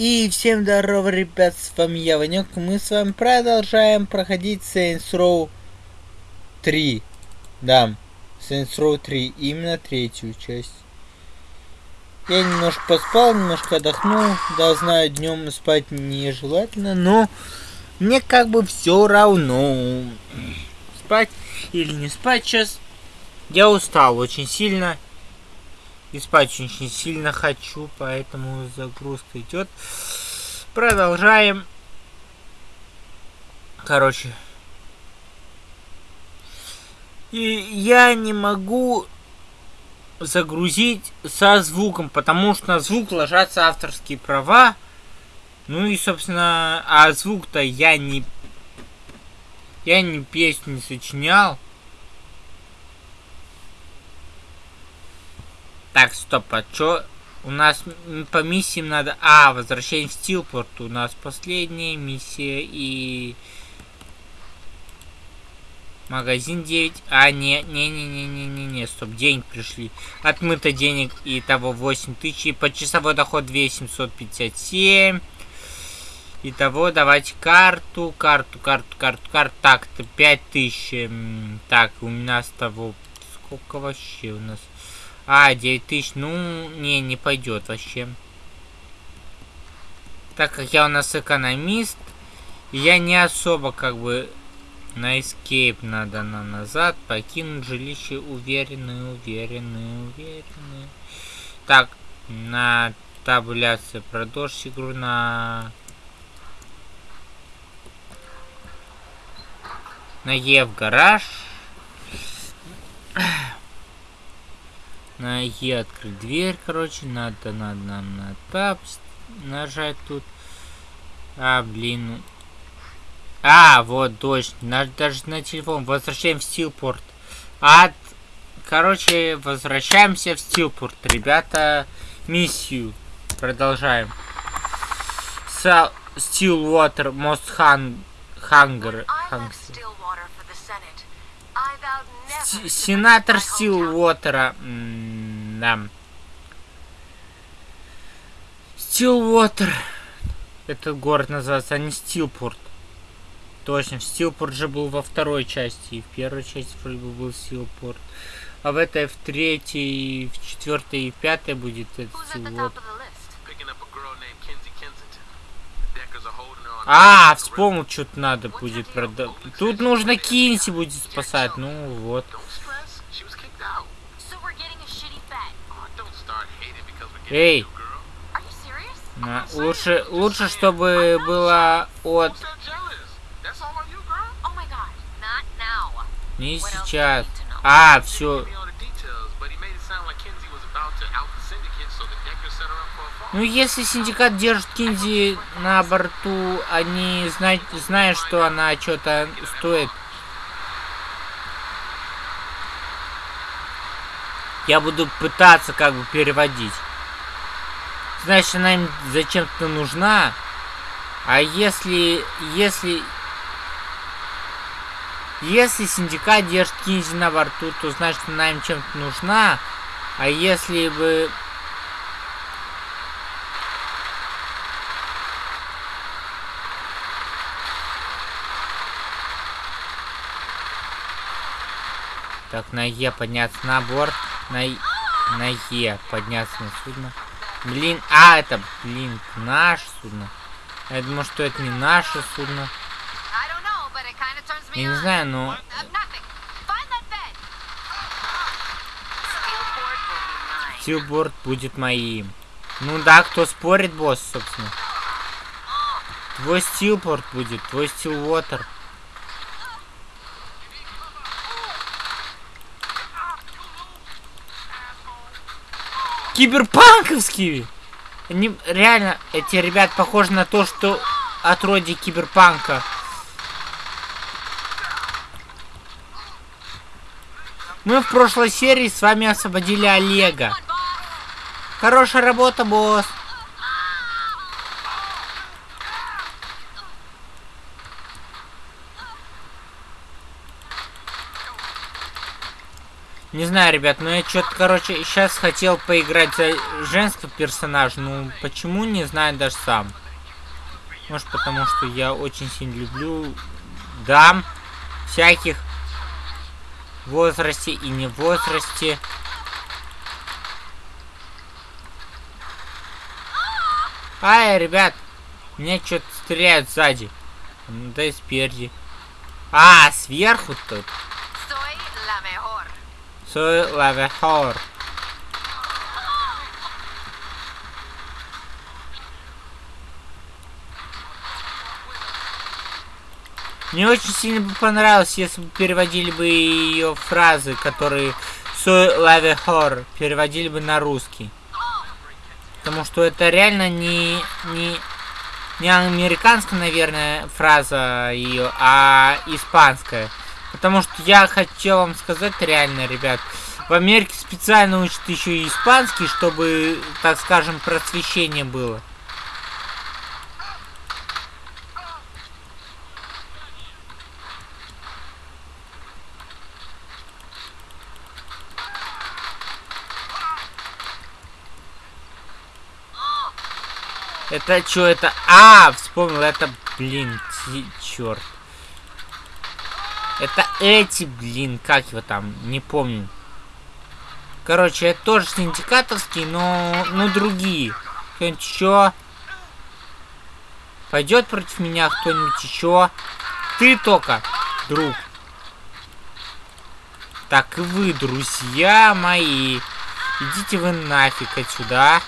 И всем здорово, ребят, с вами я, Ванек. Мы с вами продолжаем проходить Saints Row 3. Да, Saints Row 3, именно третью часть. Я немножко поспал, немножко отдохнул. Да, знаю, днем спать нежелательно, но мне как бы все равно. Спать или не спать сейчас. Я устал очень сильно. И спать очень сильно хочу, поэтому загрузка идет. Продолжаем. Короче. И я не могу загрузить со звуком, потому что на звук ложатся авторские права. Ну и, собственно, а звук-то я не... Я не песню не сочинял. Так, стоп, а чё? У нас по миссиям надо... А, возвращение в Стилпорт. У нас последняя миссия и... Магазин 9. А, не, не, не, не, не, не, не, стоп, деньги пришли. Отмыто денег и того 8 тысяч. И почасовой доход 2757. Итого, давайте карту, карту, карту, карту, карту. Так, то 5000. Так, у нас того... Сколько вообще у нас? А, 9000, ну, не, не пойдет вообще. Так как я у нас экономист, я не особо как бы на escape надо на назад покинуть жилище уверенные, уверенные, уверенные. Так, на табуляции продолжить игру на на Е в гараж. На Е открыть дверь, короче. Надо, надо нам на тап нажать тут. А, блин. А, вот, точно. Надо даже на телефон. Возвращаем в Стилпорт. От... Короче, возвращаемся в Стилпорт. Ребята, миссию продолжаем. Стилвотер, Stillwater Most Hung... Hunger. Сенатор Стилвотера. Да. Стилвотер. Этот город называется, а не Стилпорт. Точно, Стилпорт же был во второй части. И в первой части вроде бы был Стилпорт. А в этой, в третьей, в четвертой и в пятой будет этот Стилвотер. А, вспомнил, что-то надо будет продать. Тут нужно Кинси будет спасать. Ну вот. Эй! На, лучше, лучше, чтобы было от... Не сейчас. А, все. Ну, если синдикат держит Кинзи на борту, они знают, знают что она что-то стоит. Я буду пытаться как бы переводить. Значит, она им зачем-то нужна. А если... Если... Если синдикат держит Кинзи на борту, то значит она им чем-то нужна. А если бы Так, на Е подняться на борт. На, на Е подняться на судно. Блин, а, это, блин, наше судно. Я думаю, что это не наше судно. Я не знаю, но... Стилборд будет моим. Ну да, кто спорит, босс, собственно. Твой стилпорт будет, твой стилвотер. Киберпанковские! Они, реально, эти ребят похожи на то, что отродье киберпанка. Мы в прошлой серии с вами освободили Олега. Хорошая работа, босс. Не знаю, ребят, но я что-то, короче, сейчас хотел поиграть за женского персонажа. Ну, почему, не знаю даже сам. Может, потому что я очень сильно люблю дам всяких возрасте и не возрасте. Ай, ребят, меня что-то стреляют сзади. Да и спереди. А, сверху тут. Мне очень сильно бы понравилось, если бы переводили бы ее фразы, которые Soy la mejor, переводили бы на русский. Потому что это реально не, не, не американская, наверное, фраза ее, а испанская. Потому что я хотел вам сказать реально, ребят, в Америке специально учат еще и испанский, чтобы, так скажем, просвещение было. Это что это? А, вспомнил, это, блин, черт. Это эти, блин, как его там, не помню. Короче, это тоже синдикатовские, но, но другие. Кто-нибудь еще? Пойдет против меня кто-нибудь еще? Ты только, друг. Так, и вы, друзья мои. Идите вы нафиг отсюда.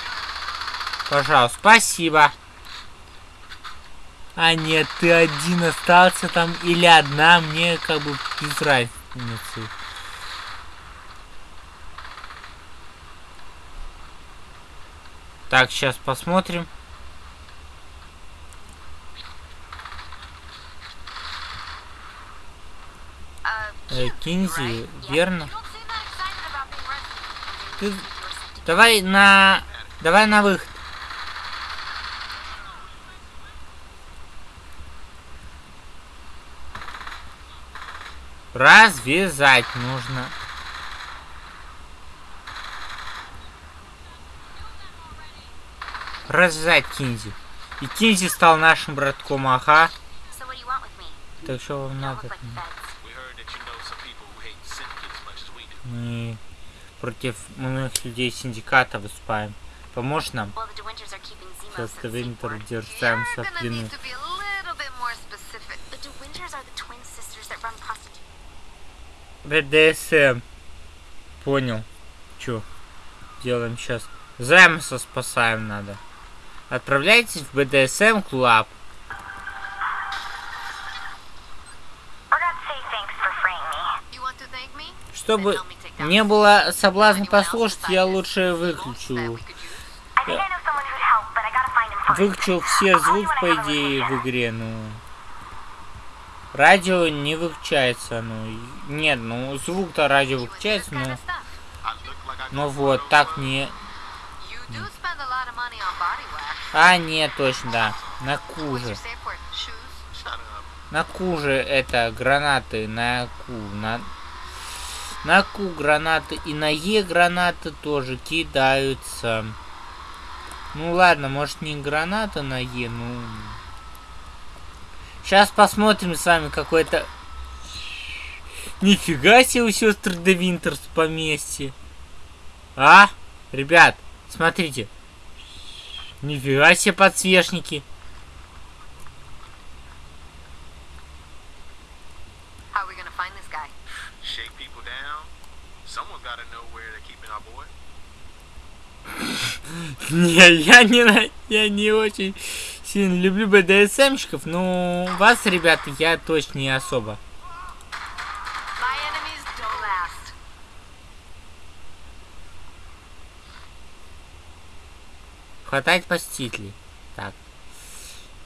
Пожалуйста, спасибо. А нет, ты один остался там или одна, мне как бы без разницы. Так, сейчас посмотрим. Э, Кинзи, верно? Ты... Давай на... Давай на выход. Развязать нужно. Развязать Кинзи. И Кинзи стал нашим братком, ага. Так что вам надо? Мы против многих людей синдиката выступаем. Поможешь нам? Сейчас Винтер держимся в плену. БДСМ. Понял. Чё? Делаем сейчас. Займса спасаем надо. Отправляйтесь в БДСМ клуб. Чтобы не было соблазна послушать, я лучше выключу. Выключу все звуки, по идее, в игре, ну... Радио не выключается, ну... Нет, ну, звук-то радио выключается, но... Ну вот, так не... А, нет, точно, да. На куже. На куже это гранаты, на ку, на... На ку гранаты и на Е гранаты тоже кидаются. Ну ладно, может не граната на Е, ну... Сейчас посмотрим с вами какой-то... Нифига себе у сестры Де Винтерс поместье. А? Ребят, смотрите. Нифига себе подсвечники. Не, я не, я не очень сильно люблю БДСМщиков, но вас, ребята, я точно не особо. Хватает посетителей. Так.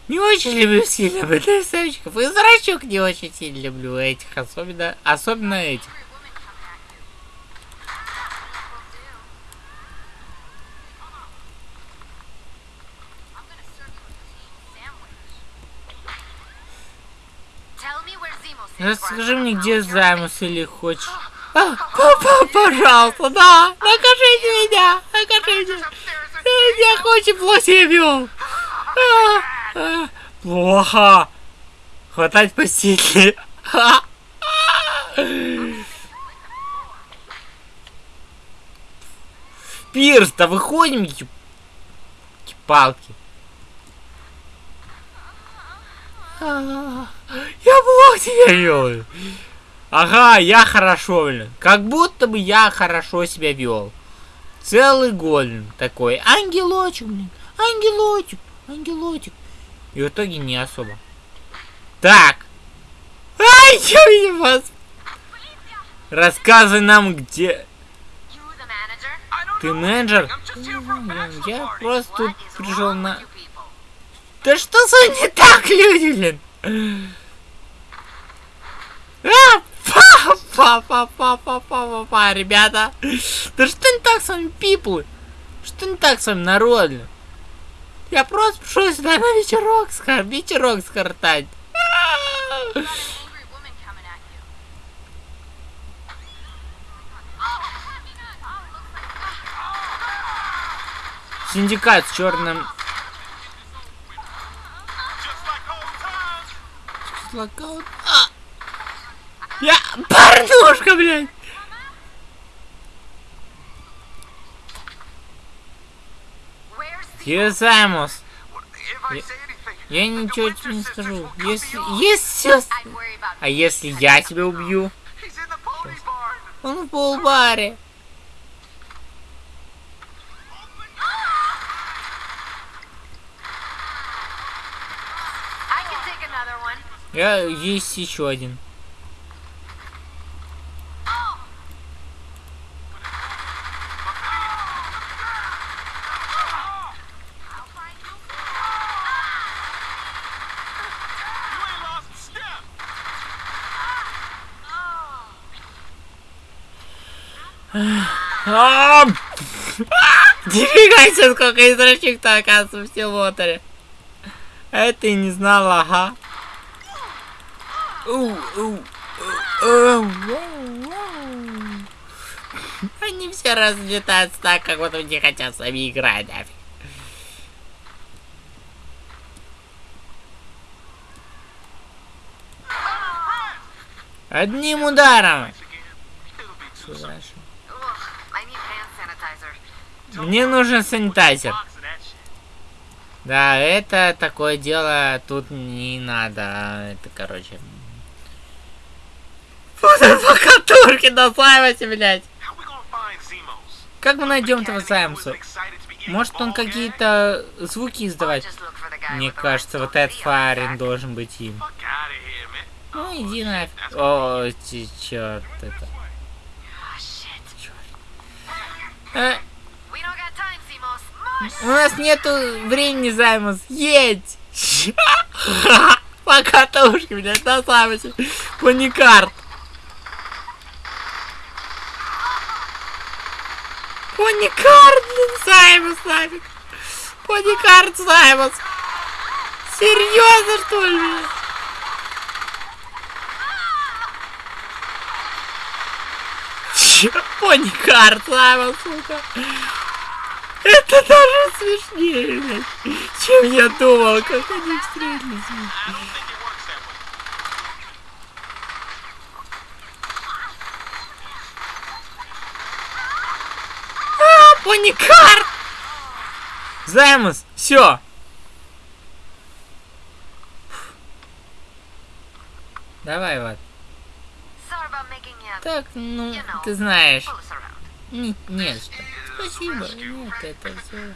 Не очень люблю сильно БДСМщиков. И зрачок не очень сильно люблю этих. Особенно, особенно этих. Расскажи мне, где Займус или хочешь... А, папа, пожалуйста, да, накажите меня, накажите. Я очень плохо себя вел. А, а, Плохо. Хватать посетителей. Пирс, да выходим, еб- палки. А, Я плохо себя вел. Ага, я хорошо, блин. Как будто бы я хорошо себя вел. Целый год, блин, такой. Ангелочек, блин. Ангелочек, ангелочек. И в итоге не особо. Так. Ай, я вас. Рассказывай нам, где... Ты менеджер? Я просто тут пришел на... Да что с вами не так, люди, блин? Па-па-па-па-па-па-па, ребята. Да что не так с вами, пиплы? Что не так с вами, народно? Я просто пришел сюда на вечерок, скор... вечерок скортать. Синдикат с черным локаут. А! Я... Порнушка, блядь! Юзаймус. Я, я ничего тебе не скажу. Если... Если... А если я тебя убью? Он в полбаре. Я есть еще один. Нифига себе, сколько извращик-то оказывается в Силотере. А это и не знала, ага. Они все разлетаются так, как будто не хотят с нами играть. А? Одним ударом. Мне нужен санитайзер. Да, это такое дело, тут не надо. Это, короче, Пока турки на Саймосе, блядь. Как мы найдем этого Саймоса? Может он какие-то звуки издавать? Мне кажется, вот этот Фарин должен быть им. Ну иди нафиг. О, черт это. Черт. А? Э, у нас нету времени, Займус. Едь! Пока, Таушка, блядь, на самом деле. Блин, Саймос нафиг. Поникарт, Саймос. Серьезно, что ли? блин? Чё? Поникарт, Саймос, сука. Это даже смешнее, блядь, чем я думал, как они встретились. Уникар! Займус, все. Давай, вот. Так, ну, ты знаешь. Не, не что. Спасибо. Нет, это все.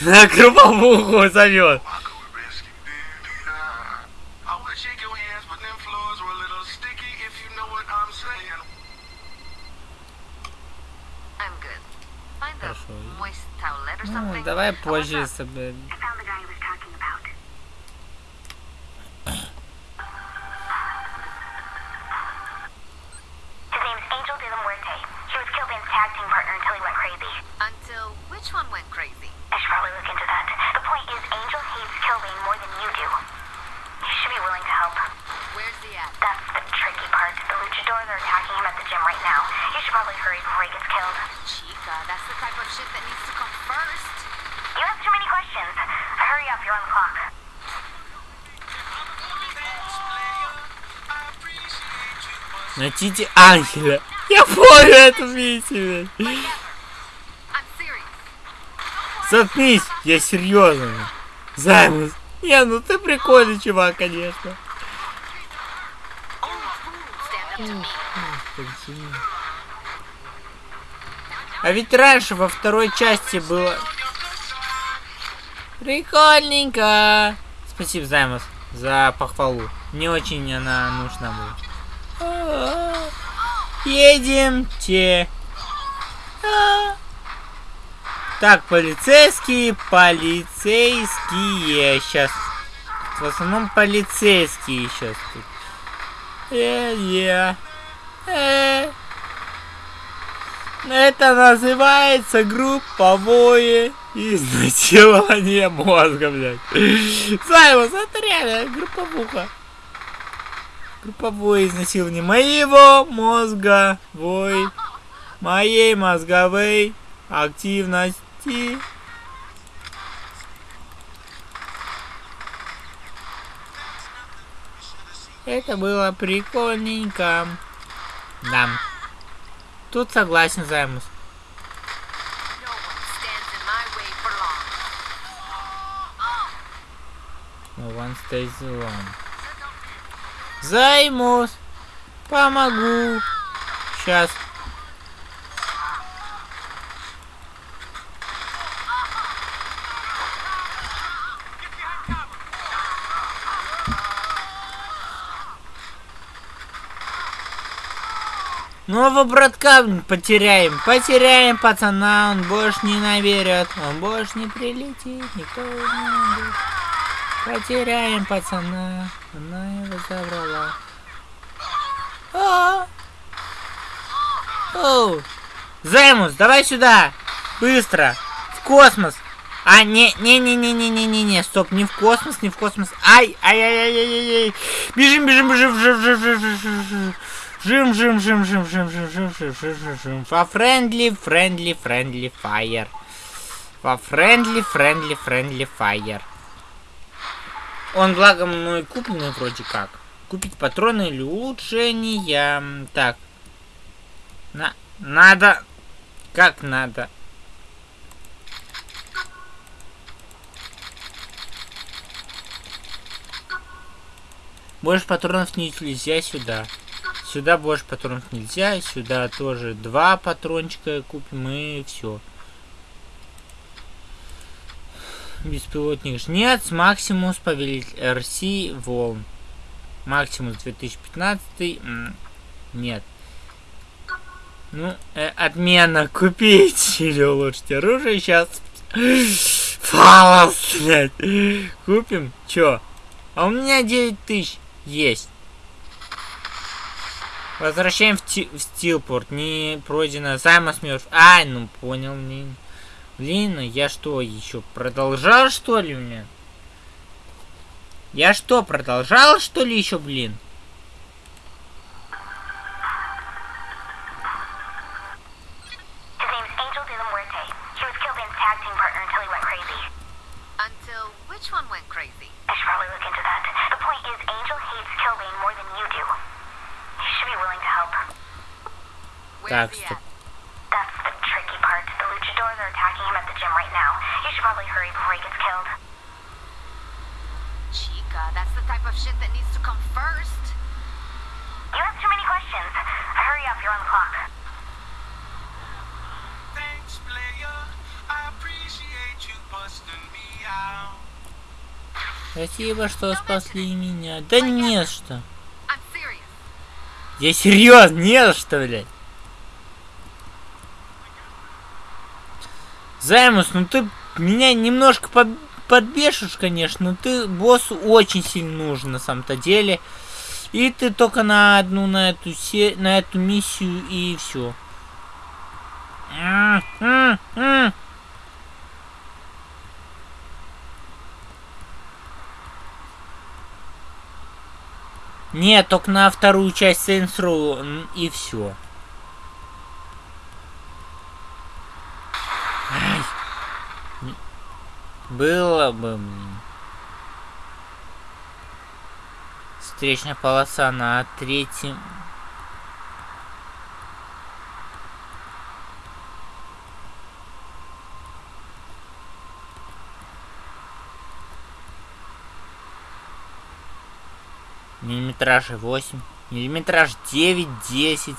На круповуху зовет. Ну, давай позже собі. Найдите ангела. Я блядь. I'm serious. Заткнись, я серьезно. Займус. Не, ну ты прикольный чувак, конечно. А ведь раньше во второй части было... Прикольненько. Спасибо, Займус, за похвалу. Мне очень она нужна была. Едемте. А. Так, полицейские, полицейские. Сейчас. В основном полицейские сейчас тут. Э, е. Э. Это называется групповое изнасилование мозга, блядь. Саймон, это реально групповуха. Групповое изнасилование моего мозга, вой, моей мозговой активности. Это было прикольненько. Да. Тут согласен, Займус. No one stands in Займус. Помогу. Сейчас. Нового братка потеряем. Потеряем пацана, он больше не наверит. Он больше не прилетит, никто не найдет. Потеряем пацана. Она его забрала. А! Займус, давай сюда! Быстро! В космос! А, не, не, не, не, не, не, не, не, стоп, не в космос, не в космос. Ай, ай, ай, ай, ай, ай. Бежим, бежим, бежим, бежим, бежим, бежим, бежим. Жим, жим, жим, жим, жим, жим, жим, жим, жим, жим, жим. Во friendly, friendly, friendly, fire. Во friendly, friendly, friendly, fire. Он, благо, мной купленный вроде как. Купить патроны или улучшения. Так. На... Надо. Как надо? Больше патронов нельзя сюда. Сюда больше патронов нельзя. Сюда тоже два патрончика купим и все. Беспилотник жнец. Максимус повелитель РС волн. Максимус 2015. м, Нет. Ну, э, отмена купить или улучшить оружие сейчас. Фалос, блядь. Купим? Чё? А у меня 9 тысяч есть. Возвращаем в, в Стилпорт. Не пройдено. Саймон мертв. Ай, ну понял, блин. Блин, ну я что, еще продолжал, что ли, мне? Я что, продолжал, что ли, еще, блин? Спасибо, что спасли меня. Да не что. Я серьезно, не за что, блядь. Займус, ну ты меня немножко под, подбешишь, конечно, но ты боссу очень сильно нужен на самом-то деле. И ты только на одну, на эту, се... на эту миссию и все. Нет, только на вторую часть Saints Row и все. Было бы... Встречная полоса на третьем... Миллиметраж 8, миллиметраж 9, 10.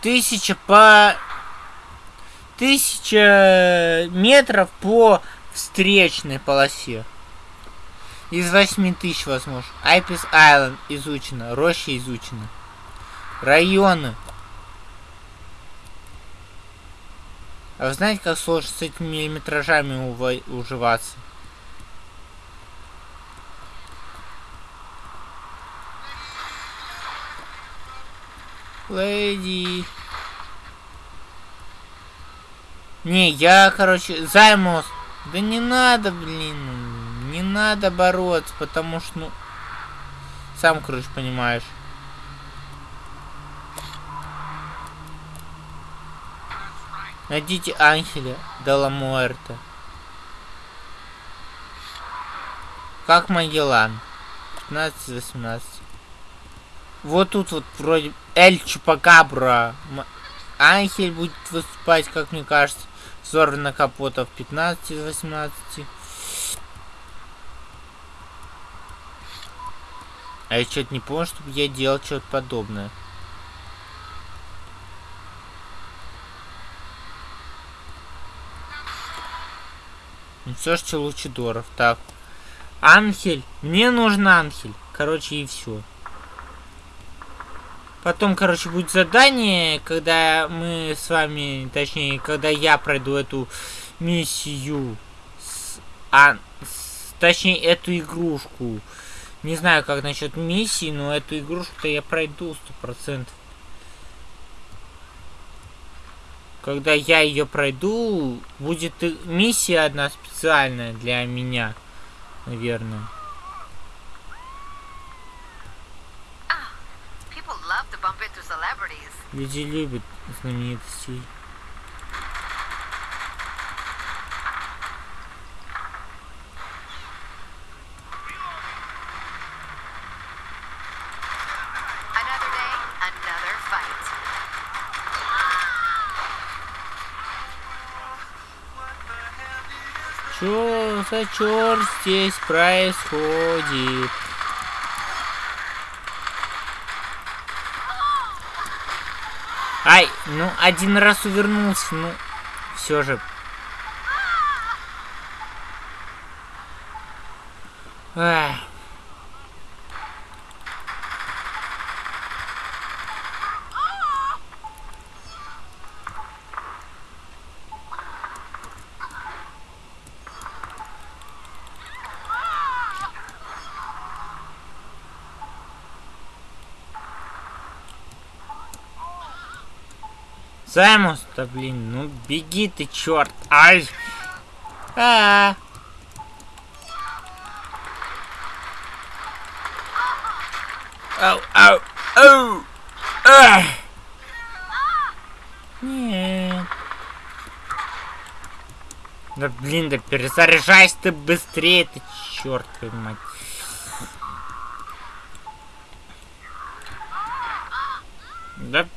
Тысяча по... Тысяча метров по встречной полосе. Из 8 тысяч, возможно. Айпис Айленд изучено. Роща изучена. Районы. А вы знаете, как сложно с этими миллиметражами уживаться? Леди. Не, я, короче, займус. Да не надо, блин. Не надо бороться, потому что, ну... Сам, короче, понимаешь. Найдите Анхеля Дела Муэрта. Как Магеллан? 15-18. Вот тут вот вроде Эль Чупакабра. Анхель будет выступать, как мне кажется. Зорна Капота в 15-18. А я что-то не помню, чтобы я делал что-то подобное. Ну все что Лучидоров. Так. Анхель. Мне нужен Анхель. Короче, и все. Потом, короче, будет задание, когда мы с вами, точнее, когда я пройду эту миссию, с, а, с- точнее, эту игрушку. Не знаю, как насчет миссии, но эту игрушку-то я пройду сто процентов. Когда я ее пройду, будет миссия одна специальная для меня, наверное. Celebrities. Люди любят знаменитостей. За черт здесь происходит? Ай, ну один раз увернулся, ну все же. Ах. Саймус, да блин, ну беги ты, черт. Ай. А. Ау, ау, ау. Ах. Нет. Да блин, да перезаряжайся ты быстрее, ты черт мать. Да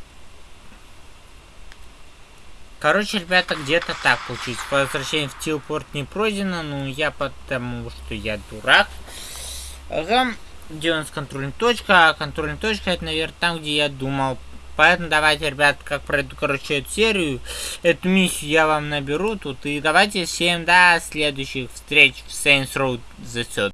Короче, ребята, где-то так получилось. Возвращение в Тилпорт не пройдено, ну я потому, что я дурак. Ага, где у нас контрольная точка? А контрольная точка это, наверное, там, где я думал. Поэтому давайте, ребят, как пройду, короче, эту серию, эту миссию я вам наберу тут. И давайте всем до следующих встреч в Saints Row The Third.